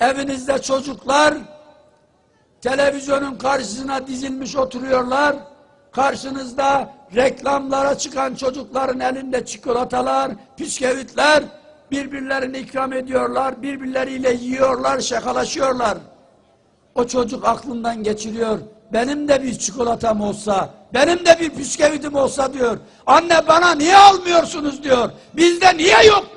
Evinizde çocuklar televizyonun karşısına dizilmiş oturuyorlar. Karşınızda reklamlara çıkan çocukların elinde çikolatalar, bisküvitler birbirlerini ikram ediyorlar, birbirleriyle yiyorlar, şakalaşıyorlar. O çocuk aklından geçiriyor. Benim de bir çikolatam olsa, benim de bir bisküvitim olsa diyor. Anne bana niye almıyorsunuz diyor. Bizde niye yok.